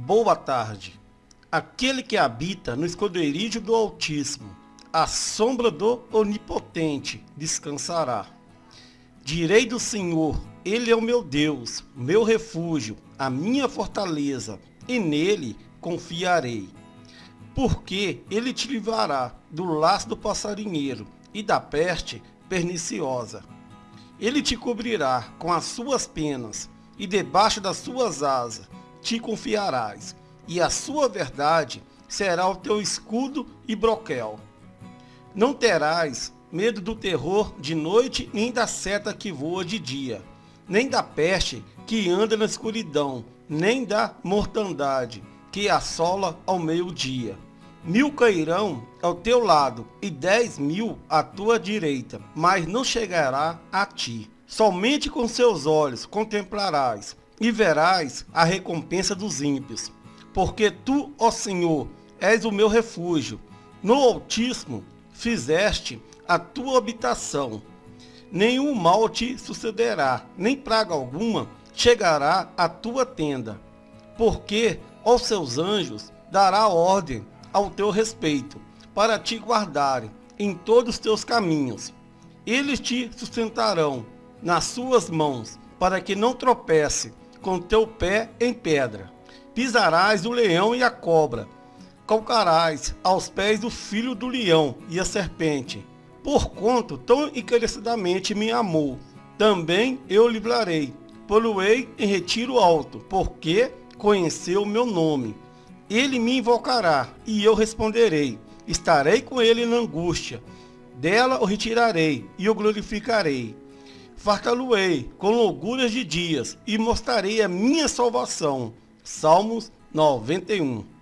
Boa tarde. Aquele que habita no esconderijo do Altíssimo, a sombra do Onipotente descansará. Direi do Senhor, Ele é o meu Deus, meu refúgio, a minha fortaleza, e nele confiarei. Porque Ele te livrará do laço do passarinheiro e da peste perniciosa. Ele te cobrirá com as suas penas, e debaixo das suas asas te confiarás, e a sua verdade será o teu escudo e broquel. Não terás medo do terror de noite, nem da seta que voa de dia, nem da peste que anda na escuridão, nem da mortandade que assola ao meio-dia. Mil cairão ao teu lado e dez mil à tua direita, mas não chegará a ti. Somente com seus olhos contemplarás e verás a recompensa dos ímpios. Porque tu, ó Senhor, és o meu refúgio. No Altíssimo fizeste a tua habitação. Nenhum mal te sucederá, nem praga alguma chegará à tua tenda. Porque aos seus anjos dará ordem ao teu respeito, para te guardarem em todos os teus caminhos. Eles te sustentarão nas suas mãos, para que não tropece com teu pé em pedra. Pisarás o leão e a cobra, calcarás aos pés do filho do leão e a serpente. Por quanto tão encarecidamente me amou, também eu livrarei. Poluei em retiro alto, porque conheceu o meu nome. Ele me invocará, e eu responderei. Estarei com ele na angústia. Dela o retirarei, e o glorificarei fartá-lo-ei com loucuras de dias e mostrarei a minha salvação. Salmos 91